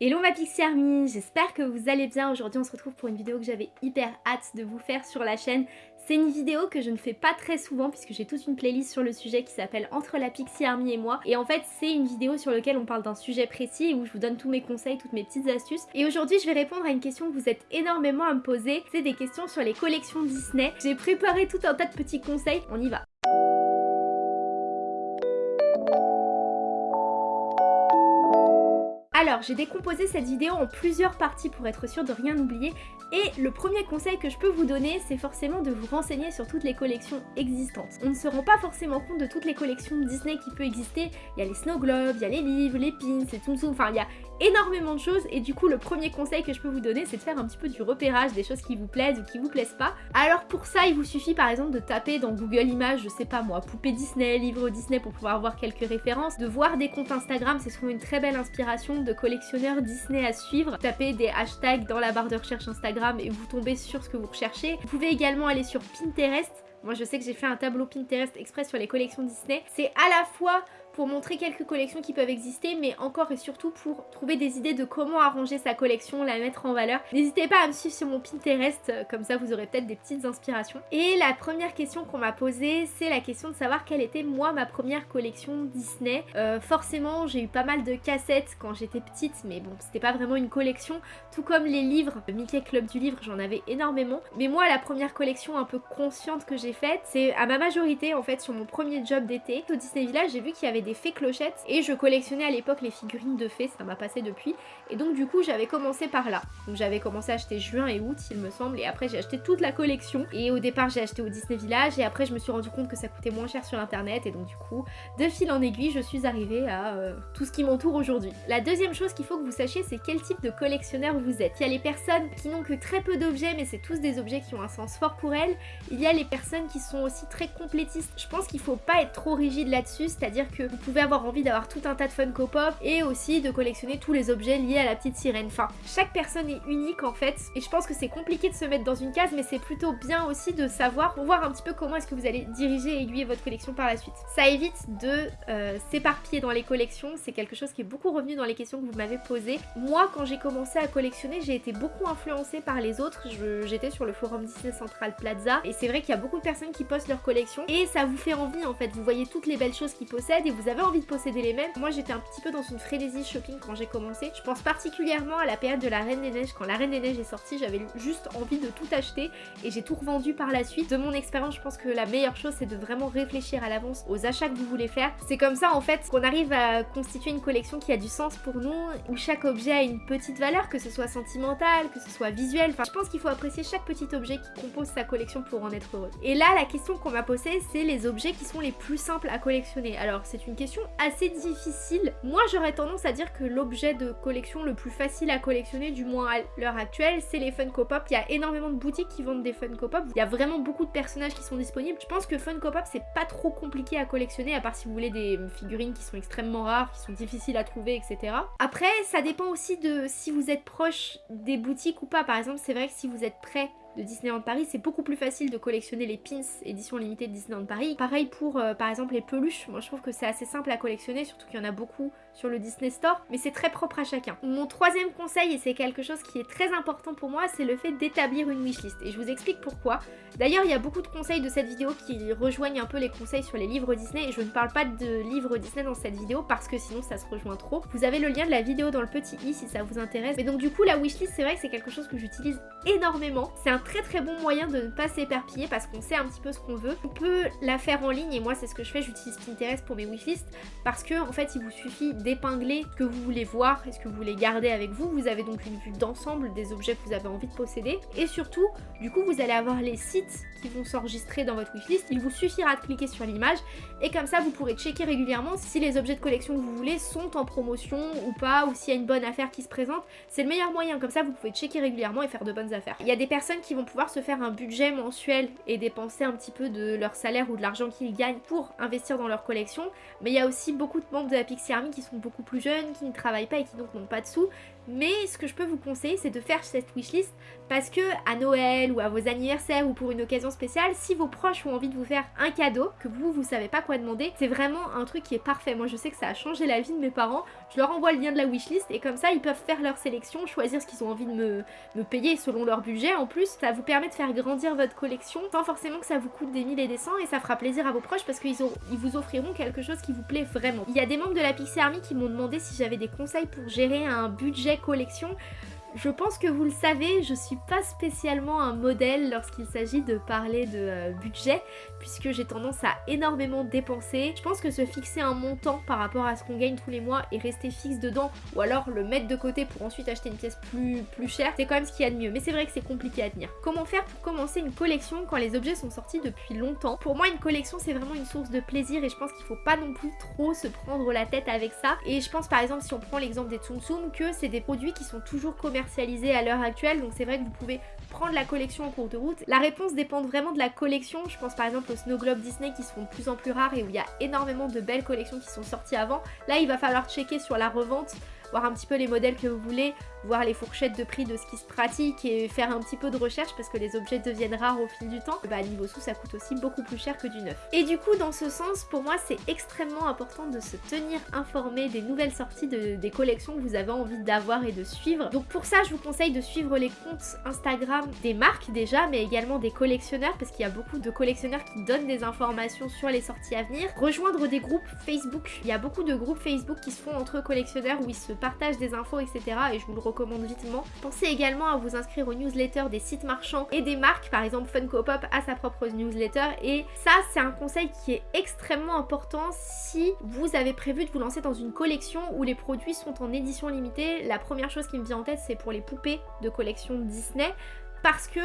Hello ma Pixie Army, j'espère que vous allez bien. Aujourd'hui on se retrouve pour une vidéo que j'avais hyper hâte de vous faire sur la chaîne. C'est une vidéo que je ne fais pas très souvent puisque j'ai toute une playlist sur le sujet qui s'appelle Entre la Pixie Army et moi. Et en fait c'est une vidéo sur laquelle on parle d'un sujet précis où je vous donne tous mes conseils, toutes mes petites astuces. Et aujourd'hui je vais répondre à une question que vous êtes énormément à me poser. C'est des questions sur les collections Disney. J'ai préparé tout un tas de petits conseils, on y va. Alors, j'ai décomposé cette vidéo en plusieurs parties pour être sûr de rien oublier. Et le premier conseil que je peux vous donner, c'est forcément de vous renseigner sur toutes les collections existantes. On ne se rend pas forcément compte de toutes les collections Disney qui peuvent exister. Il y a les Snow Globes, il y a les livres, les pins, les Tsum enfin il y a énormément de choses et du coup le premier conseil que je peux vous donner c'est de faire un petit peu du repérage des choses qui vous plaisent ou qui vous plaisent pas. Alors pour ça il vous suffit par exemple de taper dans Google Images, je sais pas moi, poupée Disney, livre Disney pour pouvoir avoir quelques références, de voir des comptes Instagram, c'est souvent une très belle inspiration de collectionneurs Disney à suivre. Tapez des hashtags dans la barre de recherche Instagram et vous tombez sur ce que vous recherchez. Vous pouvez également aller sur Pinterest. Moi je sais que j'ai fait un tableau Pinterest express sur les collections Disney. C'est à la fois pour montrer quelques collections qui peuvent exister, mais encore et surtout pour trouver des idées de comment arranger sa collection, la mettre en valeur. N'hésitez pas à me suivre sur mon Pinterest, euh, comme ça vous aurez peut-être des petites inspirations. Et la première question qu'on m'a posée, c'est la question de savoir quelle était moi ma première collection Disney. Euh, forcément, j'ai eu pas mal de cassettes quand j'étais petite, mais bon, c'était pas vraiment une collection, tout comme les livres, le Mickey Club du livre, j'en avais énormément. Mais moi, la première collection un peu consciente que j'ai faite, c'est à ma majorité en fait sur mon premier job d'été. Au Disney Village, j'ai vu qu'il y avait des fées clochettes et je collectionnais à l'époque les figurines de fées, ça m'a passé depuis. Et donc du coup j'avais commencé par là. Donc j'avais commencé à acheter juin et août il me semble et après j'ai acheté toute la collection. Et au départ j'ai acheté au Disney Village et après je me suis rendu compte que ça coûtait moins cher sur internet et donc du coup de fil en aiguille je suis arrivée à euh, tout ce qui m'entoure aujourd'hui. La deuxième chose qu'il faut que vous sachiez c'est quel type de collectionneur vous êtes. Il y a les personnes qui n'ont que très peu d'objets mais c'est tous des objets qui ont un sens fort pour elles. Il y a les personnes qui sont aussi très complétistes. Je pense qu'il faut pas être trop rigide là-dessus, c'est-à-dire que vous pouvez avoir envie d'avoir tout un tas de Funko Pop et aussi de collectionner tous les objets liés à la petite sirène. Enfin, chaque personne est unique en fait et je pense que c'est compliqué de se mettre dans une case mais c'est plutôt bien aussi de savoir pour voir un petit peu comment est-ce que vous allez diriger et aiguiller votre collection par la suite. Ça évite de euh, s'éparpiller dans les collections, c'est quelque chose qui est beaucoup revenu dans les questions que vous m'avez posées. Moi quand j'ai commencé à collectionner j'ai été beaucoup influencée par les autres, j'étais sur le forum Disney Central Plaza et c'est vrai qu'il y a beaucoup de personnes qui postent leur collection et ça vous fait envie en fait, vous voyez toutes les belles choses qu'ils possèdent et vous avez envie de posséder les mêmes. Moi j'étais un petit peu dans une frénésie shopping quand j'ai commencé. Je pense particulièrement à la période de la Reine des Neiges. Quand la Reine des Neiges est sortie, j'avais juste envie de tout acheter et j'ai tout revendu par la suite. De mon expérience, je pense que la meilleure chose c'est de vraiment réfléchir à l'avance aux achats que vous voulez faire. C'est comme ça en fait qu'on arrive à constituer une collection qui a du sens pour nous, où chaque objet a une petite valeur, que ce soit sentimental, que ce soit visuel. Enfin, je pense qu'il faut apprécier chaque petit objet qui compose sa collection pour en être heureux. Et là, la question qu'on m'a posée, c'est les objets qui sont les plus simples à collectionner. Alors, c'est une question assez difficile. Moi j'aurais tendance à dire que l'objet de collection le plus facile à collectionner, du moins à l'heure actuelle, c'est les Funko Pop. Il y a énormément de boutiques qui vendent des Funko Pop. Il y a vraiment beaucoup de personnages qui sont disponibles. Je pense que Funko Pop c'est pas trop compliqué à collectionner à part si vous voulez des figurines qui sont extrêmement rares, qui sont difficiles à trouver, etc. Après ça dépend aussi de si vous êtes proche des boutiques ou pas. Par exemple c'est vrai que si vous êtes prêt de Disneyland Paris, c'est beaucoup plus facile de collectionner les pins édition limitée de Disneyland Paris. Pareil pour euh, par exemple les peluches, moi je trouve que c'est assez simple à collectionner, surtout qu'il y en a beaucoup sur le Disney Store, mais c'est très propre à chacun. Mon troisième conseil, et c'est quelque chose qui est très important pour moi, c'est le fait d'établir une wishlist. Et je vous explique pourquoi. D'ailleurs, il y a beaucoup de conseils de cette vidéo qui rejoignent un peu les conseils sur les livres Disney, et je ne parle pas de livres Disney dans cette vidéo parce que sinon ça se rejoint trop. Vous avez le lien de la vidéo dans le petit i si ça vous intéresse. Mais donc du coup, la wishlist, c'est vrai que c'est quelque chose que j'utilise énormément. C'est un très très bon moyen de ne pas s'éperpiller parce qu'on sait un petit peu ce qu'on veut. On peut la faire en ligne et moi c'est ce que je fais, j'utilise Pinterest pour mes wishlists parce que en fait il vous suffit d'épingler que vous voulez voir et ce que vous voulez garder avec vous. Vous avez donc une vue d'ensemble des objets que vous avez envie de posséder et surtout du coup vous allez avoir les sites qui vont s'enregistrer dans votre wishlist. Il vous suffira de cliquer sur l'image et comme ça vous pourrez checker régulièrement si les objets de collection que vous voulez sont en promotion ou pas ou s'il y a une bonne affaire qui se présente. C'est le meilleur moyen, comme ça vous pouvez checker régulièrement et faire de bonnes affaires. Il y a des personnes qui vont pouvoir se faire un budget mensuel et dépenser un petit peu de leur salaire ou de l'argent qu'ils gagnent pour investir dans leur collection. Mais il y a aussi beaucoup de membres de la Pixie Army qui sont beaucoup plus jeunes, qui ne travaillent pas et qui donc n'ont pas de sous. Mais ce que je peux vous conseiller, c'est de faire cette wishlist parce que à Noël ou à vos anniversaires ou pour une occasion spéciale, si vos proches ont envie de vous faire un cadeau, que vous, vous savez pas quoi demander, c'est vraiment un truc qui est parfait. Moi, je sais que ça a changé la vie de mes parents. Je leur envoie le lien de la wishlist et comme ça ils peuvent faire leur sélection, choisir ce qu'ils ont envie de me, payer selon leur budget en plus. Ça vous permet de faire grandir votre collection sans forcément que ça vous coûte des mille et des cents et ça fera plaisir à vos proches parce qu'ils ils vous offriront quelque chose qui vous plaît vraiment. Il y a des membres de la Pixie Army qui m'ont demandé si j'avais des conseils pour gérer un budget collection. Je pense que vous le savez, je suis pas spécialement un modèle lorsqu'il s'agit de parler de euh, budget, puisque j'ai tendance à énormément dépenser. Je pense que se fixer un montant par rapport à ce qu'on gagne tous les mois et rester fixe dedans, ou alors le mettre de côté pour ensuite acheter une pièce plus, plus chère, c'est quand même ce qu'il y a de mieux. Mais c'est vrai que c'est compliqué à tenir. Comment faire pour commencer une collection quand les objets sont sortis depuis longtemps? Pour moi, une collection, c'est vraiment une source de plaisir et je pense qu'il faut pas non plus trop se prendre la tête avec ça. Et je pense par exemple, si on prend l'exemple des Tsum Tsum, que c'est des produits qui sont toujours à l'heure actuelle, donc c'est vrai que vous pouvez prendre la collection en cours de route. La réponse dépend vraiment de la collection, je pense par exemple au Snow Globe Disney qui sont de plus en plus rares et où il y a énormément de belles collections qui sont sorties avant. Là il va falloir checker sur la revente voir un petit peu les modèles que vous voulez, voir les fourchettes de prix de ce qui se pratique et faire un petit peu de recherche parce que les objets deviennent rares au fil du temps. Bah niveau sous ça coûte aussi beaucoup plus cher que du neuf. Et du coup dans ce sens pour moi c'est extrêmement important de se tenir informé des nouvelles sorties de, des collections que vous avez envie d'avoir et de suivre. Donc pour ça je vous conseille de suivre les comptes Instagram des marques déjà mais également des collectionneurs parce qu'il y a beaucoup de collectionneurs qui donnent des informations sur les sorties à venir. Rejoindre des groupes Facebook, il y a beaucoup de groupes Facebook qui se font entre collectionneurs où ils se partage des infos, etc. Et je vous le recommande vitement. Pensez également à vous inscrire aux newsletters des sites marchands et des marques. Par exemple, Funko Pop a sa propre newsletter. Et ça, c'est un conseil qui est extrêmement important si vous avez prévu de vous lancer dans une collection où les produits sont en édition limitée. La première chose qui me vient en tête, c'est pour les poupées de collection Disney. Parce que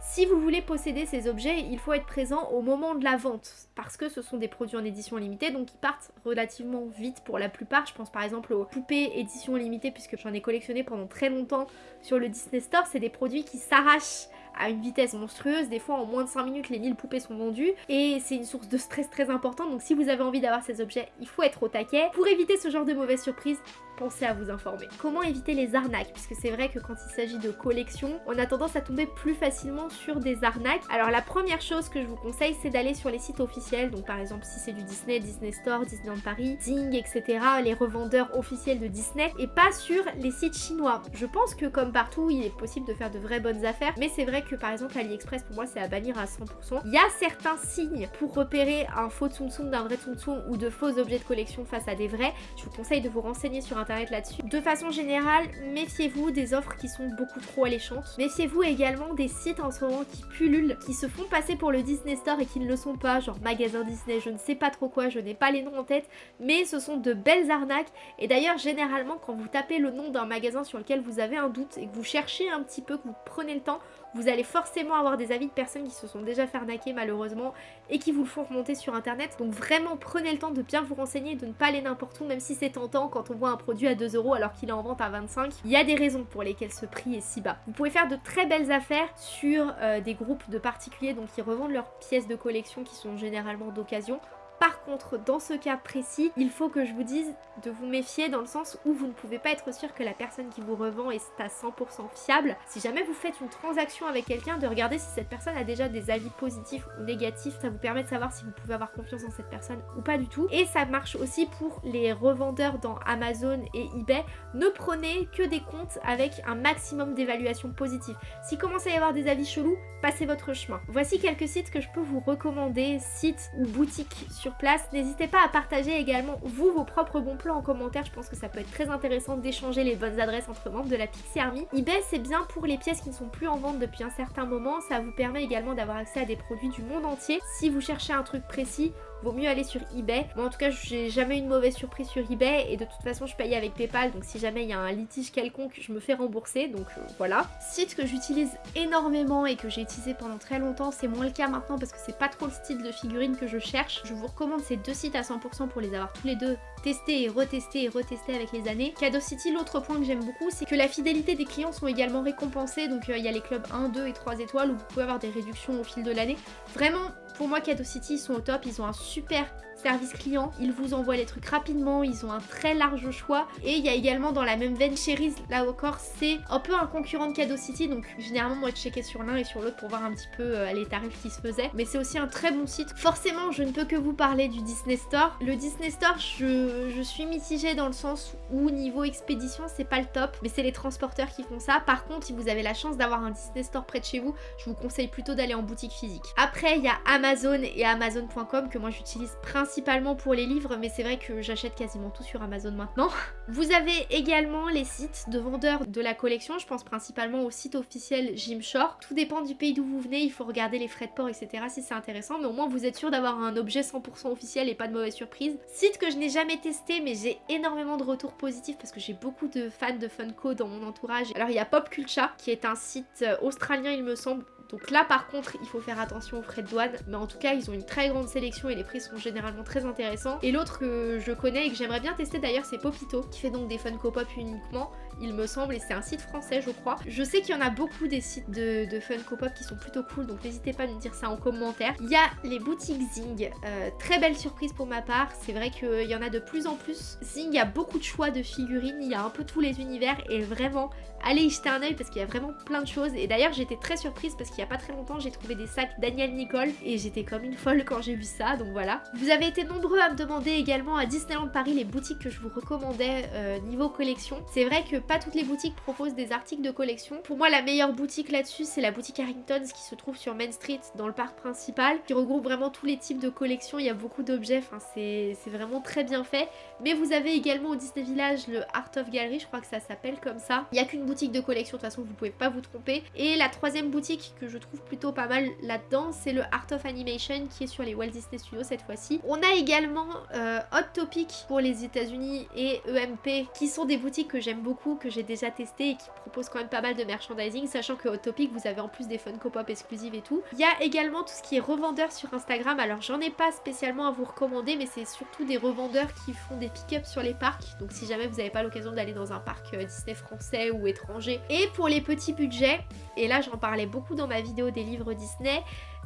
si vous voulez posséder ces objets, il faut être présent au moment de la vente parce que ce sont des produits en édition limitée donc ils partent relativement vite pour la plupart. Je pense par exemple aux poupées édition limitée puisque j'en ai collectionné pendant très longtemps sur le Disney Store. C'est des produits qui s'arrachent à une vitesse monstrueuse. Des fois en moins de 5 minutes les 1000 poupées sont vendues et c'est une source de stress très importante donc si vous avez envie d'avoir ces objets il faut être au taquet. Pour éviter ce genre de mauvaises surprises pensez à vous informer. Comment éviter les arnaques? Puisque c'est vrai que quand il s'agit de collection, on a tendance à tomber plus facilement sur des arnaques. Alors la première chose que je vous conseille, c'est d'aller sur les sites officiels. Donc par exemple, si c'est du Disney, Disney Store, Disneyland Paris, Zing, etc. Les revendeurs officiels de Disney et pas sur les sites chinois. Je pense que comme partout, il est possible de faire de vraies bonnes affaires. Mais c'est vrai que par exemple, AliExpress, pour moi, c'est à bannir à 100%. Il y a certains signes pour repérer un faux Tsum Tsum d'un vrai Tsum Tsum ou de faux objets de collection face à des vrais. Je vous conseille de vous renseigner sur là-dessus. De façon générale, méfiez-vous des offres qui sont beaucoup trop alléchantes. Méfiez-vous également des sites en ce moment qui pullulent, qui se font passer pour le Disney Store et qui ne le sont pas, genre magasin Disney, je ne sais pas trop quoi, je n'ai pas les noms en tête, mais ce sont de belles arnaques. Et d'ailleurs, généralement, quand vous tapez le nom d'un magasin sur lequel vous avez un doute et que vous cherchez un petit peu, que vous prenez le temps, vous allez forcément avoir des avis de personnes qui se sont déjà fait malheureusement et qui vous le font remonter sur internet. Donc vraiment prenez le temps de bien vous renseigner de ne pas aller n'importe où même si c'est tentant quand on voit un produit à 2 euros alors qu'il est en vente à 25. Il y a des raisons pour lesquelles ce prix est si bas. Vous pouvez faire de très belles affaires sur euh, des groupes de particuliers donc qui revendent leurs pièces de collection qui sont généralement d'occasion par contre, dans ce cas précis, il faut que je vous dise de vous méfier dans le sens où vous ne pouvez pas être sûr que la personne qui vous revend est à 100% fiable. Si jamais vous faites une transaction avec quelqu'un, de regarder si cette personne a déjà des avis positifs ou négatifs. Ça vous permet de savoir si vous pouvez avoir confiance en cette personne ou pas du tout. Et ça marche aussi pour les revendeurs dans Amazon et eBay. Ne prenez que des comptes avec un maximum d'évaluation positive. Si commence à y avoir des avis chelous, passez votre chemin. Voici quelques sites que je peux vous recommander, sites ou boutiques sur place. N'hésitez pas à partager également vous vos propres bons plans en commentaire, je pense que ça peut être très intéressant d'échanger les bonnes adresses entre membres de la Pixie Army. eBay c'est bien pour les pièces qui ne sont plus en vente depuis un certain moment, ça vous permet également d'avoir accès à des produits du monde entier. Si vous cherchez un truc précis, vaut mieux aller sur eBay. Moi en tout cas j'ai jamais eu une mauvaise surprise sur eBay et de toute façon je paye avec Paypal donc si jamais il y a un litige quelconque je me fais rembourser donc euh, voilà. Site que j'utilise énormément et que j'ai utilisé pendant très longtemps c'est moins le cas maintenant parce que c'est pas trop le style de figurine que je cherche. Je vous recommande ces deux sites à 100% pour les avoir tous les deux testés et retestés et retestés avec les années. Cadeau City l'autre point que j'aime beaucoup c'est que la fidélité des clients sont également récompensés donc euh, il y a les clubs 1, 2 et 3 étoiles où vous pouvez avoir des réductions au fil de l'année. Vraiment pour moi Cadeau City ils sont au top, ils ont un super service client, ils vous envoient les trucs rapidement, ils ont un très large choix et il y a également dans la même veine Cherise, là encore c'est un peu un concurrent de Cadeau City donc généralement moi je checkais sur l'un et sur l'autre pour voir un petit peu euh, les tarifs qui se faisaient mais c'est aussi un très bon site. Forcément je ne peux que vous parler du Disney Store. Le Disney Store je, je suis mitigée dans le sens où niveau expédition c'est pas le top mais c'est les transporteurs qui font ça. Par contre si vous avez la chance d'avoir un Disney Store près de chez vous je vous conseille plutôt d'aller en boutique physique. Après il y a Amazon et Amazon.com que moi j'utilise principalement principalement pour les livres, mais c'est vrai que j'achète quasiment tout sur Amazon maintenant. Vous avez également les sites de vendeurs de la collection, je pense principalement au site officiel Gymshore. Tout dépend du pays d'où vous venez, il faut regarder les frais de port, etc. si c'est intéressant, mais au moins vous êtes sûr d'avoir un objet 100% officiel et pas de mauvaise surprise. Site que je n'ai jamais testé, mais j'ai énormément de retours positifs parce que j'ai beaucoup de fans de Funko dans mon entourage. Alors il y a Pop Culture, qui est un site euh, australien il me semble, donc là par contre il faut faire attention aux frais de douane mais en tout cas ils ont une très grande sélection et les prix sont généralement très intéressants. Et l'autre que je connais et que j'aimerais bien tester d'ailleurs c'est Popito qui fait donc des Funko Pop uniquement il me semble, et c'est un site français je crois. Je sais qu'il y en a beaucoup des sites de, de Funko Pop qui sont plutôt cool, donc n'hésitez pas à me dire ça en commentaire. Il y a les boutiques Zing, euh, très belle surprise pour ma part, c'est vrai qu'il y en a de plus en plus. Zing, a beaucoup de choix de figurines, il y a un peu tous les univers, et vraiment, allez y jeter un oeil parce qu'il y a vraiment plein de choses. Et d'ailleurs j'étais très surprise parce qu'il y a pas très longtemps j'ai trouvé des sacs Daniel Nicole, et j'étais comme une folle quand j'ai vu ça, donc voilà. Vous avez été nombreux à me demander également à Disneyland Paris les boutiques que je vous recommandais euh, niveau collection. C'est vrai que pas toutes les boutiques proposent des articles de collection. Pour moi, la meilleure boutique là-dessus, c'est la boutique Harrington's qui se trouve sur Main Street dans le parc principal, qui regroupe vraiment tous les types de collections. Il y a beaucoup d'objets, enfin c'est vraiment très bien fait. Mais vous avez également au Disney Village le Art of Gallery, je crois que ça s'appelle comme ça. Il n'y a qu'une boutique de collection, de toute façon vous pouvez pas vous tromper. Et la troisième boutique que je trouve plutôt pas mal là-dedans, c'est le Art of Animation qui est sur les Walt Disney Studios cette fois-ci. On a également euh, Hot Topic pour les États-Unis et EMP qui sont des boutiques que j'aime beaucoup, que j'ai déjà testé et qui propose quand même pas mal de merchandising, sachant que Hot Topic, vous avez en plus des Funko Pop exclusives et tout. Il y a également tout ce qui est revendeur sur Instagram, alors j'en ai pas spécialement à vous recommander, mais c'est surtout des revendeurs qui font des pick-up sur les parcs, donc si jamais vous n'avez pas l'occasion d'aller dans un parc euh, Disney français ou étranger. Et pour les petits budgets, et là j'en parlais beaucoup dans ma vidéo des livres Disney,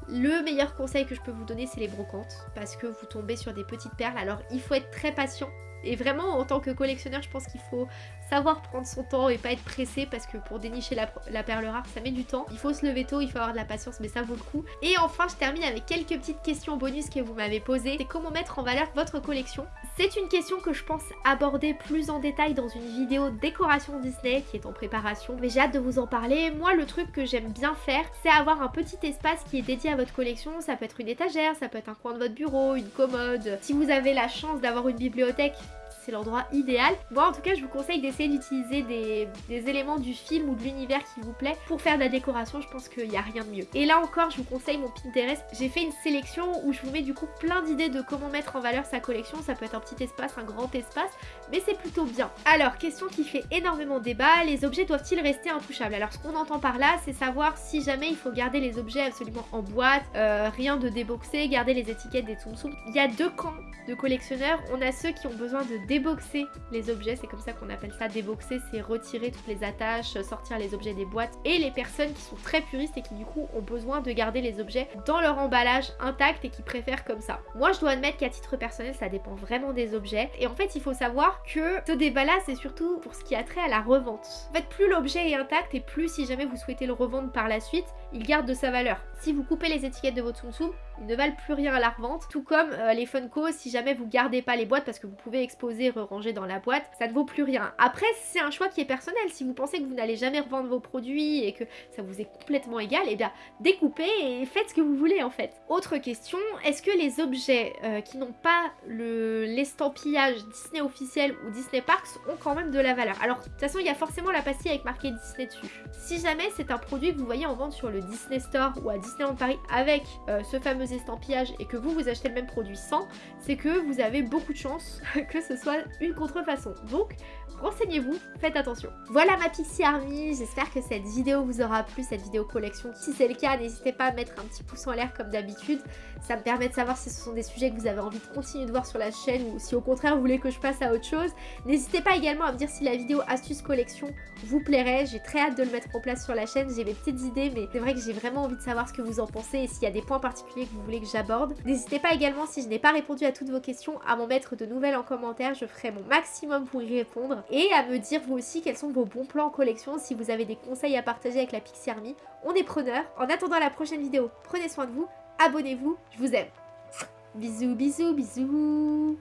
le meilleur conseil que je peux vous donner c'est les brocantes parce que vous tombez sur des petites perles alors il faut être très patient et vraiment en tant que collectionneur je pense qu'il faut savoir prendre son temps et pas être pressé parce que pour dénicher la, perle rare ça met du temps. Il faut se lever tôt, il faut avoir de la patience mais ça vaut le coup. Et enfin je termine avec quelques petites questions bonus que vous m'avez posées. C'est comment mettre en valeur votre collection? C'est une question que je pense aborder plus en détail dans une vidéo décoration Disney qui est en préparation mais j'ai hâte de vous en parler. Moi le truc que j'aime bien faire c'est avoir un petit espace qui est dédié votre collection. Ça peut être une étagère, ça peut être un coin de votre bureau, une commode. Si vous avez la chance d'avoir une bibliothèque c'est l'endroit idéal. Moi en tout cas je vous conseille d'essayer d'utiliser des, éléments du film ou de l'univers qui vous plaît pour faire de la décoration, je pense qu'il n'y a rien de mieux. Et là encore je vous conseille mon Pinterest, j'ai fait une sélection où je vous mets du coup plein d'idées de comment mettre en valeur sa collection, ça peut être un petit espace, un grand espace, mais c'est plutôt bien. Alors question qui fait énormément débat, les objets doivent-ils rester intouchables? Alors ce qu'on entend par là c'est savoir si jamais il faut garder les objets absolument en boîte, euh, rien de déboxé, garder les étiquettes des Tsum. Il y a deux camps de collectionneurs, on a ceux qui ont besoin de déboxer les objets, c'est comme ça qu'on appelle ça déboxer, c'est retirer toutes les attaches, sortir les objets des boîtes, et les personnes qui sont très puristes et qui du coup ont besoin de garder les objets dans leur emballage intact et qui préfèrent comme ça. Moi je dois admettre qu'à titre personnel ça dépend vraiment des objets, et en fait il faut savoir que ce débat là c'est surtout pour ce qui a trait à la revente. En fait plus l'objet est intact et plus si jamais vous souhaitez le revendre par la suite, il garde de sa valeur. Si vous coupez les étiquettes de votre Tsum Tsum, ils ne valent plus rien à la revente. Tout comme euh, les Funko, si jamais vous gardez pas les boîtes parce que vous pouvez exposer, ranger dans la boîte, ça ne vaut plus rien. Après, c'est un choix qui est personnel. Si vous pensez que vous n'allez jamais revendre vos produits et que ça vous est complètement égal, et eh bien découpez et faites ce que vous voulez en fait. Autre question, est-ce que les objets euh, qui n'ont pas l'estampillage Disney officiel ou Disney Parks ont quand même de la valeur? Alors, de toute façon, il y a forcément la pastille avec marqué Disney dessus. Si jamais c'est un produit que vous voyez en vente sur le Disney Store ou à Disneyland Paris avec euh, ce fameux estampillage et que vous, vous achetez le même produit sans, c'est que vous avez beaucoup de chance que ce soit une contrefaçon. Donc, renseignez-vous, faites attention. Voilà ma Pixie Army, j'espère que cette vidéo vous aura plu, cette vidéo collection. Si c'est le cas, n'hésitez pas à mettre un petit pouce en l'air comme d'habitude. Ça me permet de savoir si ce sont des sujets que vous avez envie de continuer de voir sur la chaîne ou si au contraire vous voulez que je passe à autre chose. N'hésitez pas également à me dire si la vidéo astuce collection vous plairait. J'ai très hâte de le mettre en place sur la chaîne, j'ai mes petites idées, mais c'est vrai j'ai vraiment envie de savoir ce que vous en pensez et s'il y a des points particuliers que vous voulez que j'aborde. N'hésitez pas également, si je n'ai pas répondu à toutes vos questions, à m'en mettre de nouvelles en commentaire. Je ferai mon maximum pour y répondre. Et à me dire vous aussi quels sont vos bons plans en collection. Si vous avez des conseils à partager avec la Pixie Army, on est preneur. En attendant la prochaine vidéo, prenez soin de vous, abonnez-vous, je vous aime. Bisous, bisous, bisous